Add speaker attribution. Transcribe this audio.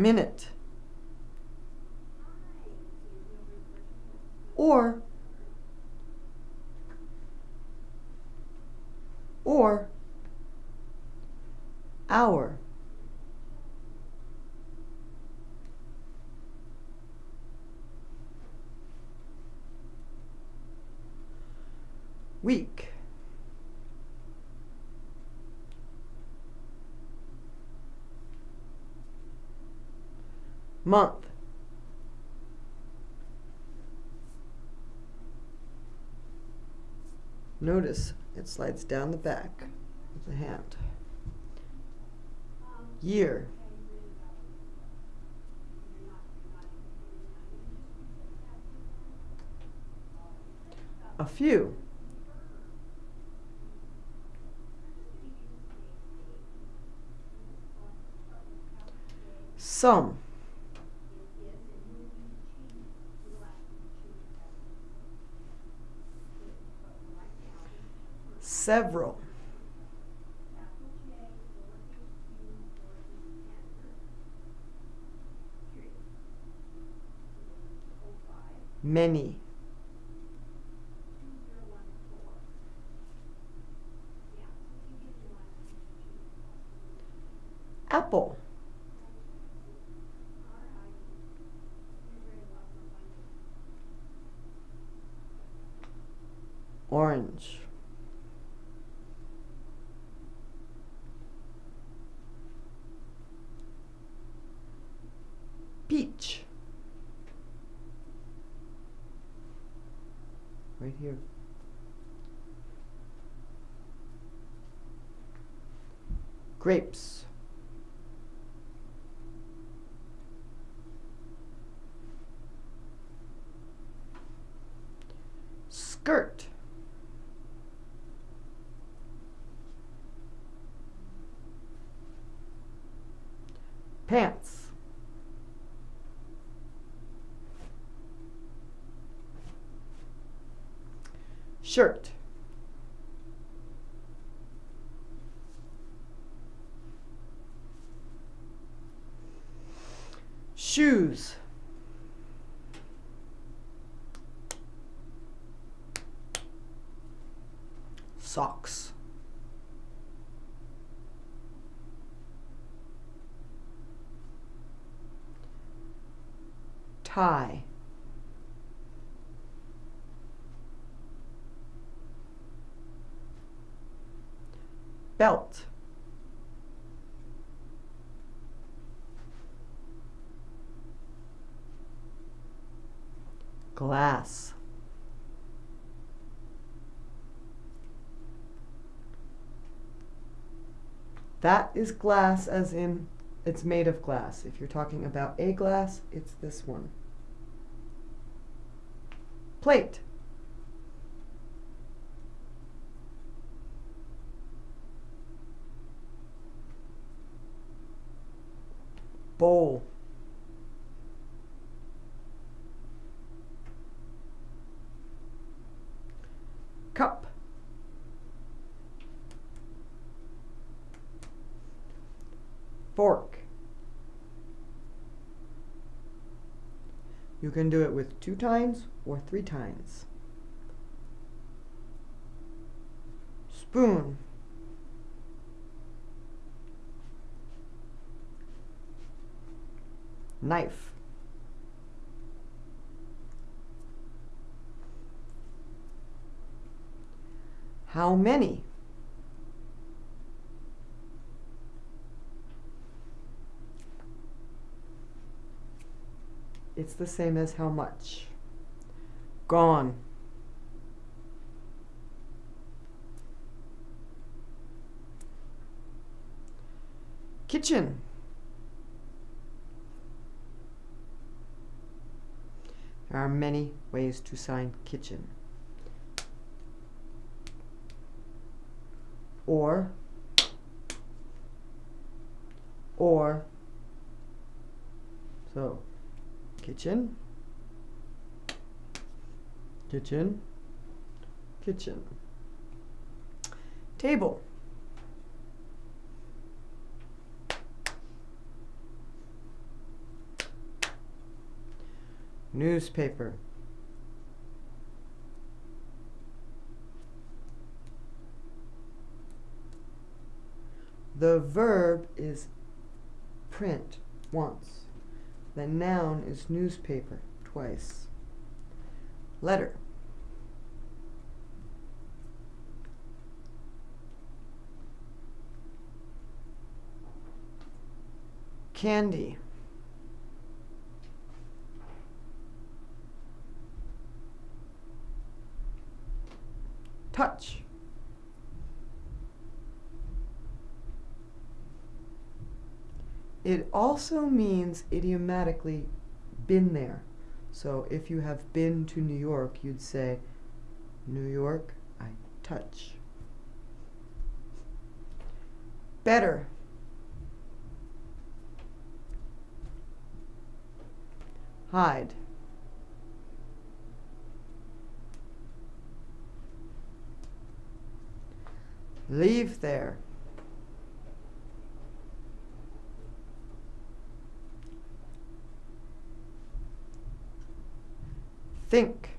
Speaker 1: minute, or or hour. Week. Month. Notice it slides down the back of the hand. Year. A few. Some. Several. Many. Apple. Orange. Right here. Grapes. Skirt. Pants. Shirt. Shoes. Socks. Tie. Belt. Glass. That is glass as in it's made of glass. If you're talking about a glass, it's this one. Plate. Bowl. Cup. Fork. You can do it with two times or three times Spoon. Knife. How many? It's the same as how much. Gone. Kitchen. There are many ways to sign kitchen. Or, or, so, kitchen, kitchen, kitchen. Table. Newspaper. The verb is print once. The noun is newspaper twice. Letter. Candy. Touch. It also means idiomatically been there. So if you have been to New York, you'd say, New York, I touch. Better. Hide. Leave there. Think.